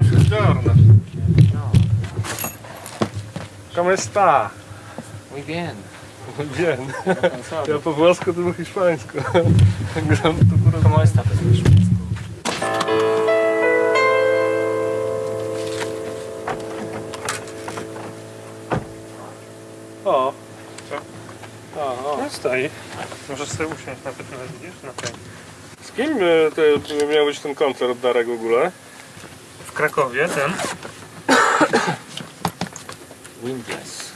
Buongiorno. Come sta? Muy bien. Bien. Cansado. Ja po włosku, to po hiszpańsku. Gram to kurwa. ¿Cómo está? Pues, mi hiszpańsku. O, A, o. no stoi. Możesz sobie usiąść na pewno, widzisz? Na tej. Z kim e, to miał być ten koncert Darek w ogóle? Krakowie ten. Windless.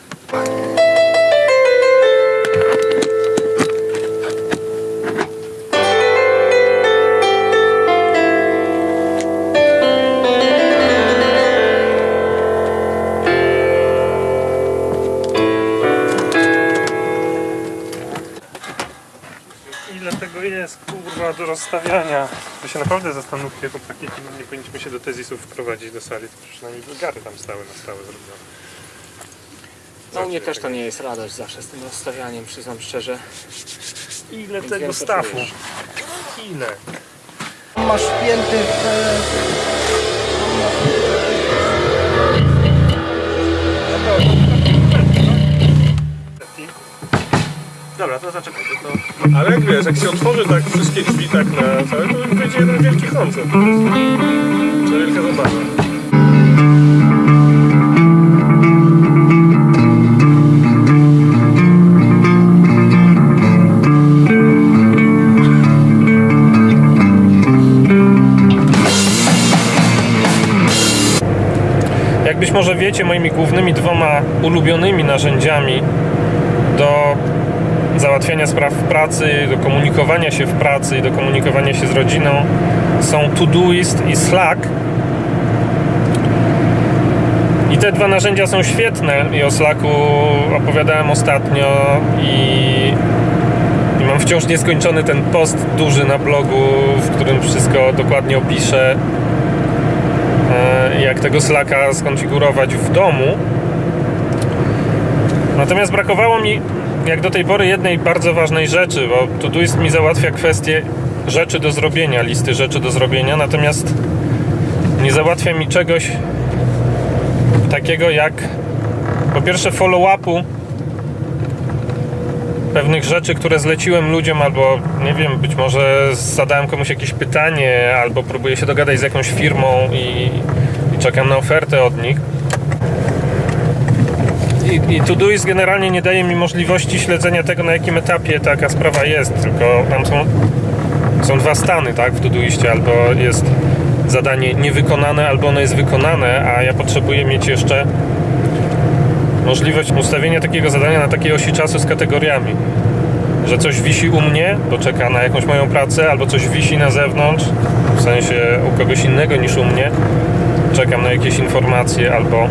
Jest, kurwa, do rozstawiania? Wy się naprawdę zastanówcie, chłopaki, nie powinniśmy się do tezisów wprowadzić do sali, to przynajmniej bulgary tam stały na stałe zrobione. No u mnie też to nie jest radość zawsze z tym rozstawianiem, przyznam szczerze. Ile Więc tego stafu? Ile? Masz wpięty w... Dobra, to zaczekaj, to... Ale jak wiesz, jak się otworzy tak wszystkie drzwi tak na całe, to będzie jeden wielki koncert. To wielka zabawa. Jak być może wiecie, moimi głównymi dwoma ulubionymi narzędziami do załatwiania spraw w pracy, do komunikowania się w pracy i do komunikowania się z rodziną są Todoist i Slack. I te dwa narzędzia są świetne i o Slacku opowiadałem ostatnio i, i mam wciąż nieskończony ten post duży na blogu, w którym wszystko dokładnie opiszę e, jak tego Slacka skonfigurować w domu. Natomiast brakowało mi jak do tej pory jednej bardzo ważnej rzeczy, bo Todoist mi załatwia kwestię rzeczy do zrobienia, listy rzeczy do zrobienia, natomiast nie załatwia mi czegoś takiego jak po pierwsze follow-upu pewnych rzeczy, które zleciłem ludziom, albo nie wiem, być może zadałem komuś jakieś pytanie, albo próbuję się dogadać z jakąś firmą i, i czekam na ofertę od nich. I, i Todoist generalnie nie daje mi możliwości śledzenia tego, na jakim etapie taka sprawa jest, tylko tam są, są dwa stany, tak, w Todoistie, albo jest zadanie niewykonane, albo ono jest wykonane, a ja potrzebuję mieć jeszcze możliwość ustawienia takiego zadania na takiej osi czasu z kategoriami. Że coś wisi u mnie, bo czeka na jakąś moją pracę, albo coś wisi na zewnątrz, w sensie u kogoś innego niż u mnie. Czekam na jakieś informacje, albo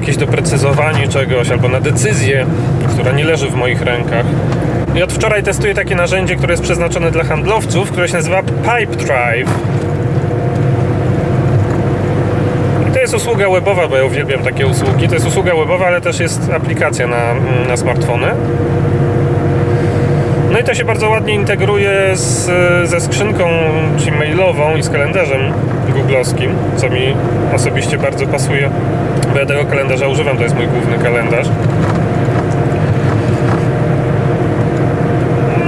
jakieś doprecyzowanie czegoś, albo na decyzję, która nie leży w moich rękach. I od wczoraj testuję takie narzędzie, które jest przeznaczone dla handlowców, które się nazywa Pipe Drive. I to jest usługa webowa, bo ja uwielbiam takie usługi. To jest usługa webowa, ale też jest aplikacja na, na smartfony. No i to się bardzo ładnie integruje z, ze skrzynką czy mailową i z kalendarzem googlowskim, co mi osobiście bardzo pasuje, bo ja tego kalendarza używam, to jest mój główny kalendarz.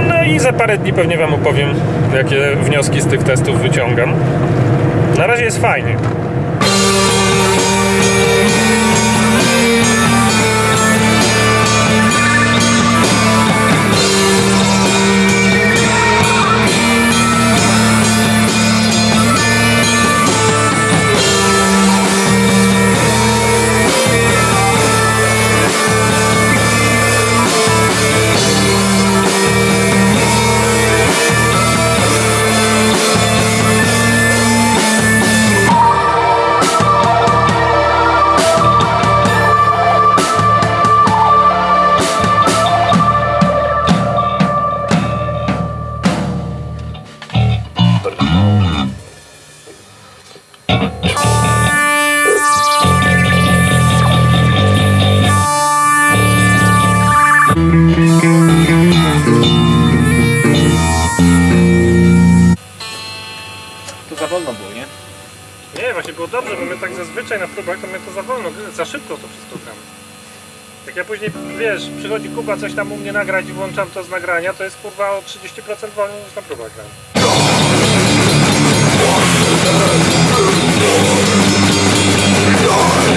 No i za parę dni pewnie Wam opowiem, jakie wnioski z tych testów wyciągam. Na razie jest fajnie. Zazwyczaj na próbach to my to za wolno, za szybko to wszystko gramy. Jak ja później, wiesz, przychodzi Kuba coś tam u mnie nagrać i włączam to z nagrania, to jest kurwa o 30% wolniej niż na próbach gram.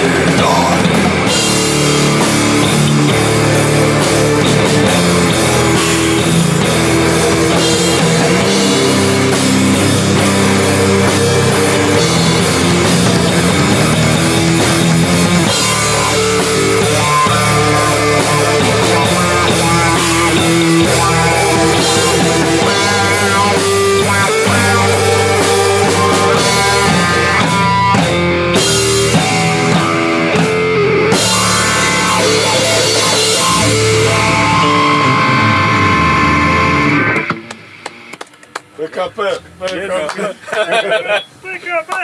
PKP,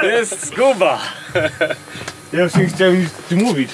Jest zguba! Ja już nie chciałem nic mówić.